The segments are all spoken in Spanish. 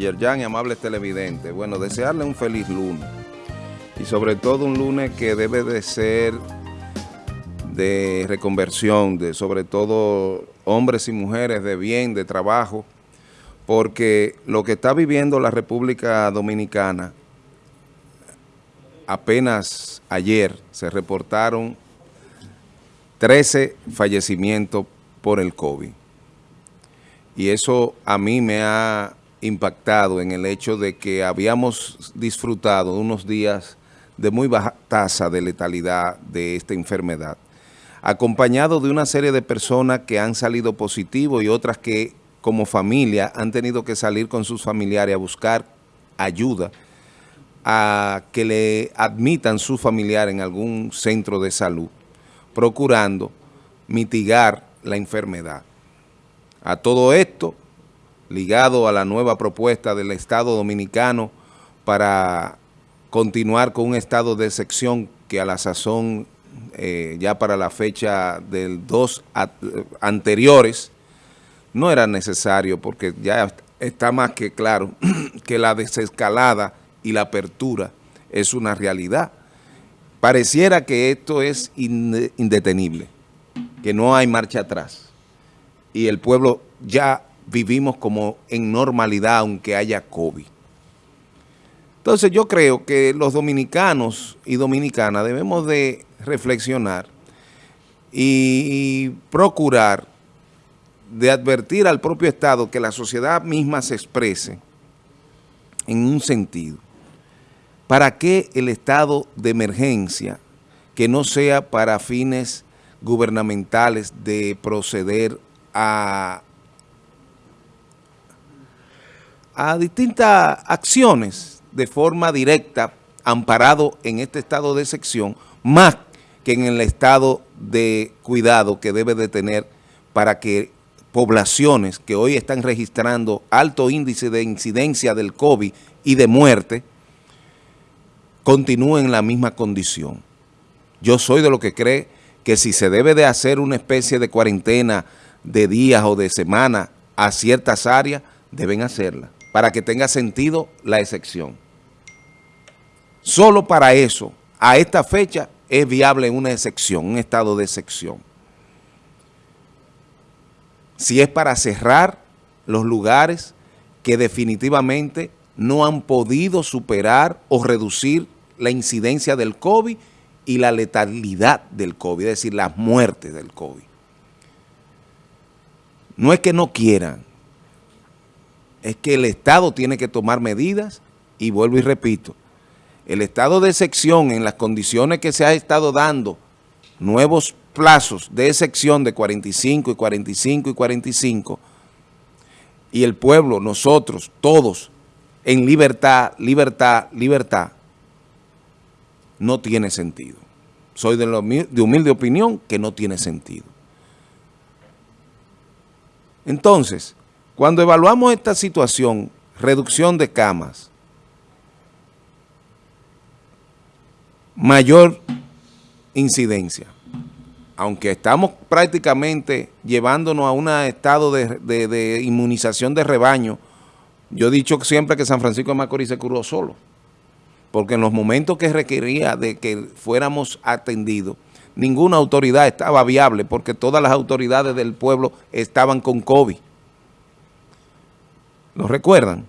Yerjan y amables televidentes, bueno, desearle un feliz lunes y sobre todo un lunes que debe de ser de reconversión, de sobre todo hombres y mujeres de bien, de trabajo, porque lo que está viviendo la República Dominicana, apenas ayer se reportaron 13 fallecimientos por el COVID. Y eso a mí me ha impactado en el hecho de que habíamos disfrutado unos días de muy baja tasa de letalidad de esta enfermedad, acompañado de una serie de personas que han salido positivos y otras que como familia han tenido que salir con sus familiares a buscar ayuda a que le admitan su familiar en algún centro de salud, procurando mitigar la enfermedad. A todo esto, ligado a la nueva propuesta del Estado Dominicano para continuar con un estado de excepción que a la sazón, eh, ya para la fecha del 2 anteriores, no era necesario porque ya está más que claro que la desescalada y la apertura es una realidad. Pareciera que esto es indetenible, que no hay marcha atrás y el pueblo ya vivimos como en normalidad aunque haya COVID. Entonces yo creo que los dominicanos y dominicanas debemos de reflexionar y procurar de advertir al propio Estado que la sociedad misma se exprese en un sentido. ¿Para qué el estado de emergencia que no sea para fines gubernamentales de proceder a, a distintas acciones de forma directa, amparado en este estado de sección, más que en el estado de cuidado que debe de tener para que poblaciones que hoy están registrando alto índice de incidencia del COVID y de muerte, continúen en la misma condición. Yo soy de lo que cree que si se debe de hacer una especie de cuarentena de días o de semanas a ciertas áreas, deben hacerla, para que tenga sentido la excepción. Solo para eso, a esta fecha, es viable una excepción, un estado de excepción. Si es para cerrar los lugares que definitivamente no han podido superar o reducir la incidencia del COVID y la letalidad del COVID, es decir, las muertes del COVID. No es que no quieran, es que el Estado tiene que tomar medidas y vuelvo y repito, el estado de excepción en las condiciones que se ha estado dando, nuevos plazos de excepción de 45 y 45 y 45, y el pueblo, nosotros, todos, en libertad, libertad, libertad, no tiene sentido. Soy de, de humilde opinión que no tiene sentido. Entonces, cuando evaluamos esta situación, reducción de camas, mayor incidencia, aunque estamos prácticamente llevándonos a un estado de, inmunización de rebaño, yo he dicho siempre que San Francisco de Macorís se curó solo, porque en los momentos que requería de que fuéramos atendidos, ninguna autoridad estaba viable porque todas las autoridades del pueblo estaban con COVID. ¿Lo recuerdan?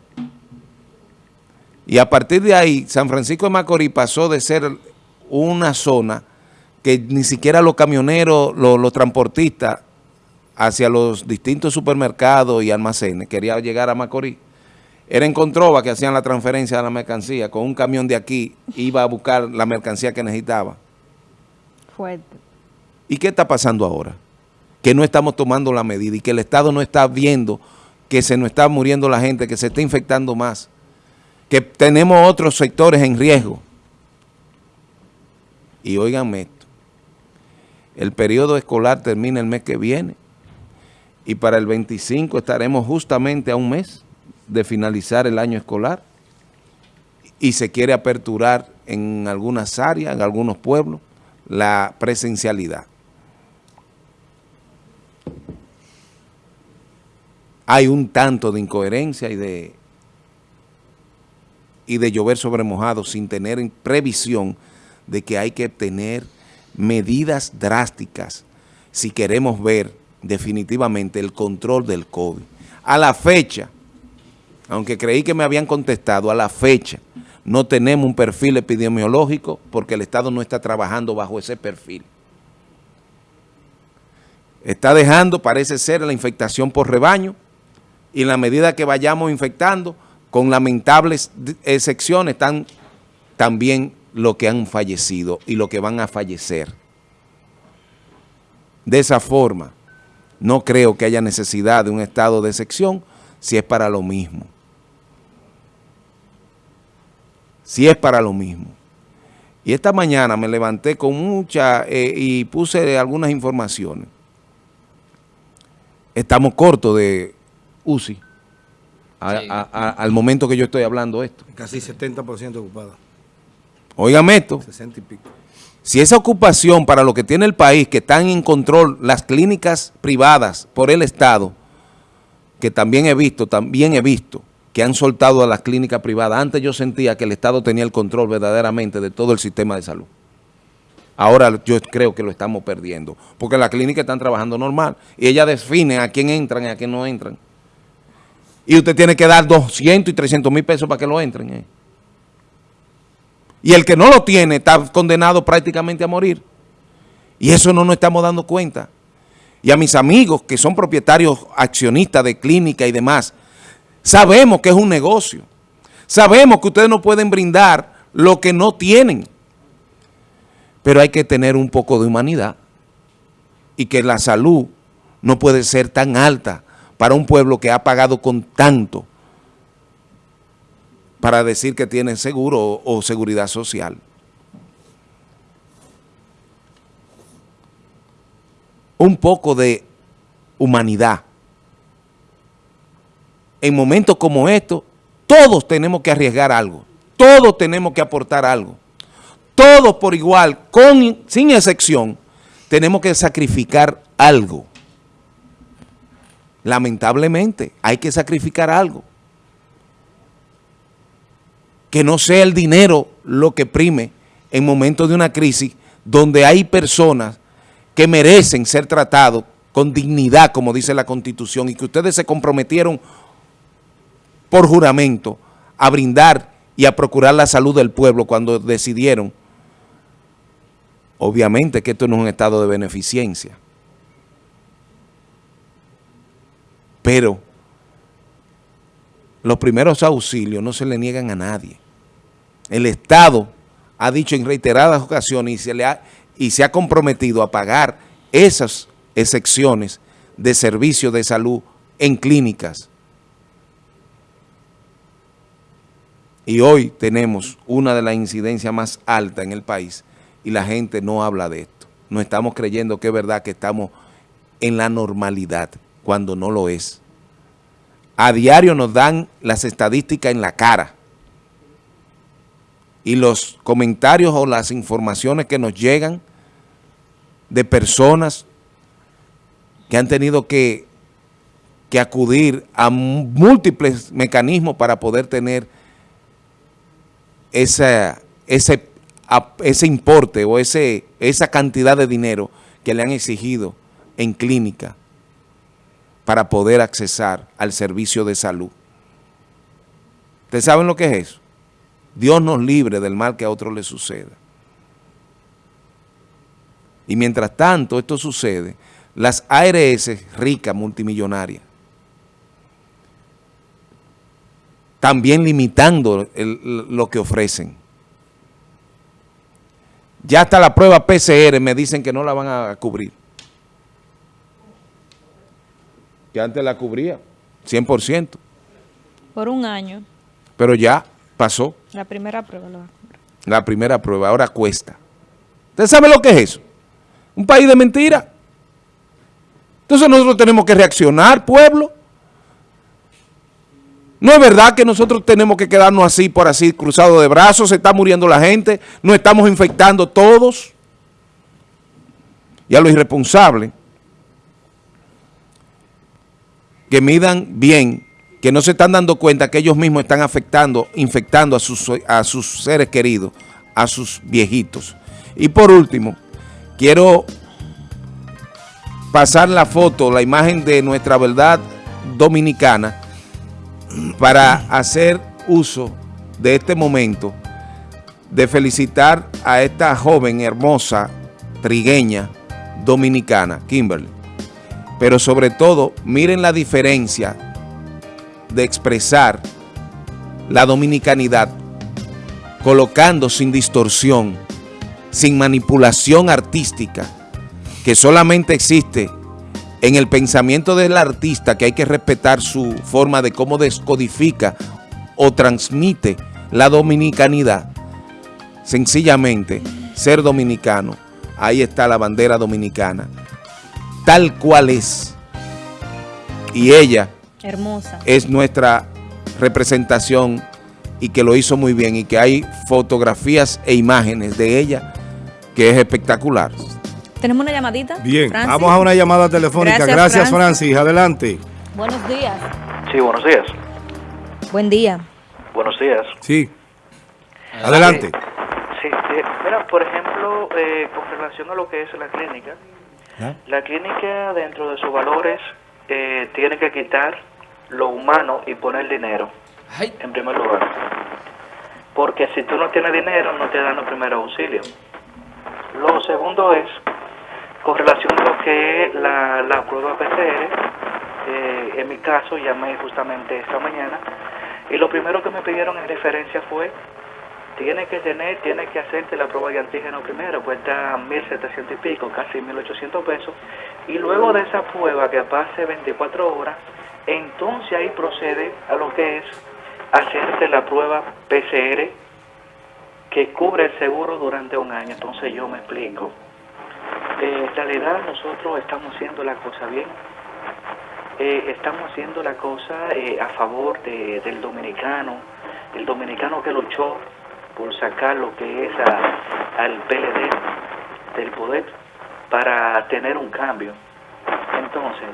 Y a partir de ahí, San Francisco de Macorís pasó de ser una zona que ni siquiera los camioneros, los, transportistas hacia los distintos supermercados y almacenes querían llegar a Macorís. Era en Controva que hacían la transferencia de la mercancía, con un camión de aquí iba a buscar la mercancía que necesitaba. ¿Y qué está pasando ahora? Que no estamos tomando la medida y que el Estado no está viendo que se nos está muriendo la gente, que se está infectando más, que tenemos otros sectores en riesgo. Y óiganme esto, el periodo escolar termina el mes que viene y para el 25 estaremos justamente a un mes de finalizar el año escolar y se quiere aperturar en algunas áreas, en algunos pueblos, la presencialidad. Hay un tanto de incoherencia y de y de llover sobre mojado sin tener en previsión de que hay que tener medidas drásticas si queremos ver definitivamente el control del COVID. A la fecha, aunque creí que me habían contestado, a la fecha no tenemos un perfil epidemiológico porque el Estado no está trabajando bajo ese perfil. Está dejando, parece ser, la infectación por rebaño y en la medida que vayamos infectando, con lamentables excepciones, están también los que han fallecido y los que van a fallecer. De esa forma, no creo que haya necesidad de un estado de excepción si es para lo mismo. Si es para lo mismo. Y esta mañana me levanté con mucha eh, y puse algunas informaciones. Estamos cortos de UCI al momento que yo estoy hablando esto. Casi 70% ocupada. Óigame esto. 60 y pico. Si esa ocupación para lo que tiene el país, que están en control las clínicas privadas por el Estado, que también he visto, también he visto que han soltado a las clínicas privadas. Antes yo sentía que el Estado tenía el control verdaderamente de todo el sistema de salud. Ahora yo creo que lo estamos perdiendo, porque las clínicas están trabajando normal y ellas definen a quién entran y a quién no entran. Y usted tiene que dar 200 y 300 mil pesos para que lo entren. Eh. Y el que no lo tiene está condenado prácticamente a morir. Y eso no nos estamos dando cuenta. Y a mis amigos que son propietarios accionistas de clínica y demás, sabemos que es un negocio. Sabemos que ustedes no pueden brindar lo que no tienen. Pero hay que tener un poco de humanidad. Y que la salud no puede ser tan alta para un pueblo que ha pagado con tanto para decir que tienen seguro o, seguridad social. Un poco de humanidad. En momentos como estos, todos tenemos que arriesgar algo. Todos tenemos que aportar algo. Todos por igual, sin excepción, tenemos que sacrificar algo. Lamentablemente, hay que sacrificar algo. Que no sea el dinero lo que prime en momentos de una crisis donde hay personas que merecen ser tratados con dignidad, como dice la Constitución, y que ustedes se comprometieron por juramento a brindar y a procurar la salud del pueblo cuando decidieron, obviamente que esto no es un estado de beneficencia, pero los primeros auxilios no se le niegan a nadie. El Estado ha dicho en reiteradas ocasiones y se, ha comprometido a pagar esas excepciones de servicios de salud en clínicas. Y hoy tenemos una de las incidencias más altas en el país y la gente no habla de esto. No estamos creyendo que es verdad que estamos en la normalidad cuando no lo es. A diario nos dan las estadísticas en la cara. Y los comentarios o las informaciones que nos llegan de personas que han tenido que, que acudir a múltiples mecanismos para poder tener ese, ese importe o ese, esa cantidad de dinero que le han exigido en clínica para poder accesar al servicio de salud. ¿Ustedes saben lo que es eso? Dios nos libre del mal que a otros le suceda. Y mientras tanto esto sucede, las ARS ricas, multimillonarias, también limitando lo que ofrecen. Ya hasta la prueba PCR me dicen que no la van a cubrir. Que antes la cubría, 100%. Por un año. Pero ya pasó. La primera prueba lo va a cubrir. La primera prueba, ahora cuesta. ¿Usted sabe lo que es eso? Un país de mentira. Entonces nosotros tenemos que reaccionar, pueblo. No es verdad que nosotros tenemos que quedarnos así, por así, cruzado de brazos, se está muriendo la gente, nos estamos infectando todos. Y a los irresponsables que midan bien que no se están dando cuenta que ellos mismos están afectando, infectando a sus, a sus seres queridos, a sus viejitos. Y por último, quiero pasar la foto, la imagen de nuestra verdad dominicana para hacer uso de este momento de felicitar a esta joven hermosa trigueña dominicana, Kimberly. Pero sobre todo, miren la diferencia de expresar la dominicanidad colocando sin distorsión, sin manipulación artística, que solamente existe en el pensamiento del artista, que hay que respetar su forma de cómo descodifica o transmite la dominicanidad. Sencillamente, ser dominicano, ahí está la bandera dominicana, tal cual es. Y ella Hermosa. es nuestra representación y que lo hizo muy bien y que hay fotografías e imágenes de ella que es espectacular. Tenemos una llamadita. Bien, Francis. vamos a una llamada telefónica. Gracias, Gracias, Francis. Francis. Adelante. Buenos días. Sí, buenos días. Buen día. Buenos días. Sí. Adelante. Sí, eh, mira, por ejemplo, eh, con relación a lo que es la clínica, La clínica dentro de sus valores eh, tiene que quitar lo humano y poner dinero en primer lugar. Porque si tú no tienes dinero, no te dan los primeros auxilios. Lo segundo es, con relación a lo que es la, la prueba PCR, eh, en mi caso llamé justamente esta mañana y lo primero que me pidieron en referencia fue tiene que tener, tiene que hacerte la prueba de antígeno primero, cuesta 1.700 y pico, casi 1.800 pesos, y luego de esa prueba que pase 24 horas, entonces ahí procede a lo que es hacerte la prueba PCR que cubre el seguro durante un año. Entonces yo me explico. Eh, en realidad nosotros estamos haciendo la cosa bien. Eh, estamos haciendo la cosa eh, a favor de- del dominicano, el dominicano que luchó por sacar lo que es a- al PLD del poder para tener un cambio. Entonces,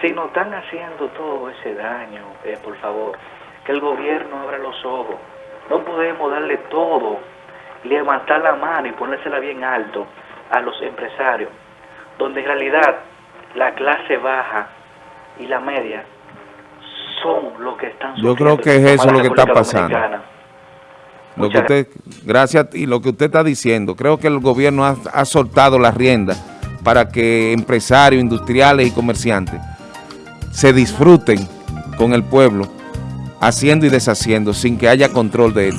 si nos están haciendo todo ese daño, eh, por favor, que el gobierno abra los ojos. No podemos darle todo, levantar la mano y ponérsela bien alto a los empresarios, donde en realidad la clase baja y la media son los que están Yo creo sufriendo que es eso lo que está pasando. Dominicana. Lo que usted, gracias y lo que usted está diciendo, creo que el gobierno ha, ha soltado las riendas para que empresarios, industriales y comerciantes se disfruten con el pueblo, haciendo y deshaciendo sin que haya control de él.